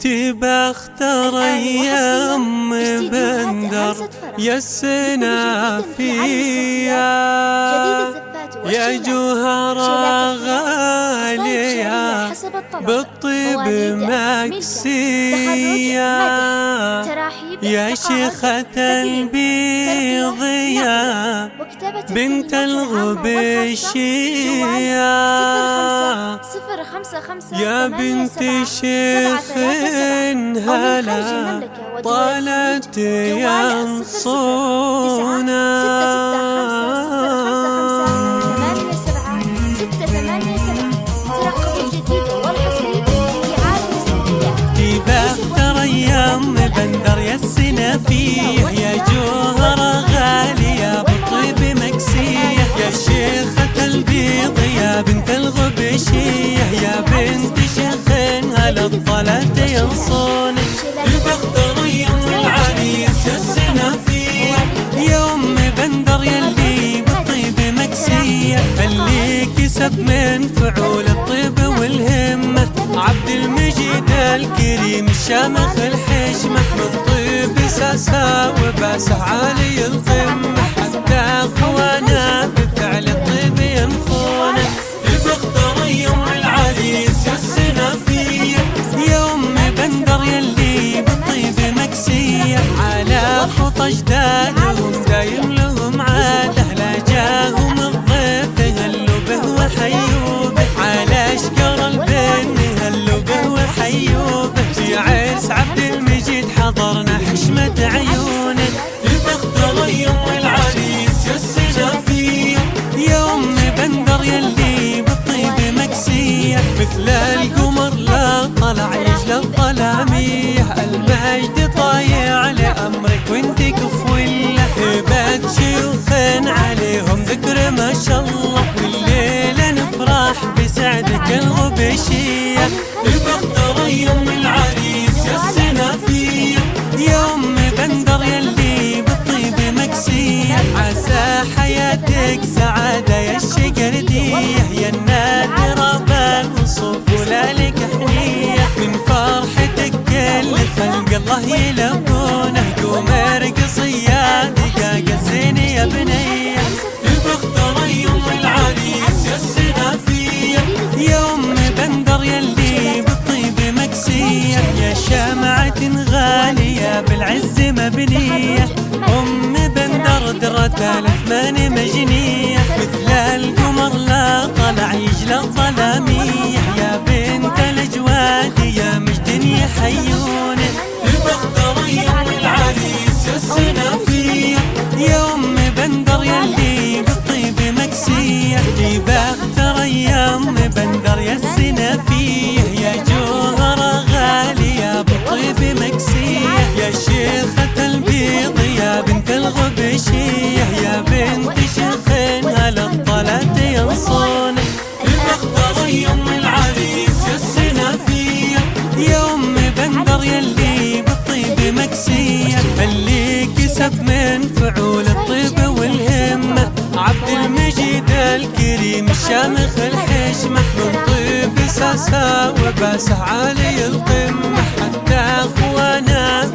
تبى اختار أيام بندر. يا السنافية يا جوهر غالية بالطيب مكسية. يا شيخة البيض يا بنت الغبشية يا بنت شيخ هلا طالت ينصونا بندر يا السنة فيه يا جوهر غالية بالطيب مكسية يا شيخة البيض يا بنت كسب من فعول الطيب والهمة. عبد المجيد الكريم الشامخ الحشمة. من طيب ساسا وباسه عالي القمة. حتى أخوانا بفعل الطيب ينخونه بختار يوم العريس يا السنافية يوم بندر يلي بالطيب مكسية. على خطى اجدادهم مثل القمر لا طلع يجلى الظلامية المجد طايع لأمرك وانت كفولة شيوخ عليهم ذكر ما شاء الله. والليلة نفرح بسعدك الغبشية بختار يوم العريس يا السنافية يوم بندر يلي بالطيب مكسية عسى حياتك سعادة يا الشقردية يا النادرة بالوصوف ولا لك حنية من فرحتك كل خلق الله يلبونه قوم ارقصي يا دقاق الزين يا بنية. بختار يوم العريس يا السنافية يوم بندر يلي بالطيب مكسية. يا شمعة غالية بالعز مبنية. بندر درة الأثمان مجنية مثل القمر لا طلع يجلى الظلامية يا بنت الأجواد يا مجد يوم العريس يا السنافية يوم بندر يلي بالطيب مكسية بختار أيام بندر يا يا الغبشية يا بنت شيخ هلا الطلات ينصون. بختار يوم العريس يا السنافية يوم بندر يلي بالطيب مكسية. اللي كسب من فعول الطيب والهمة. عبد المجيد الكريم الشامخ الحشمة. من طيب ساسا وباسه عالي القمة. حتى أخوانا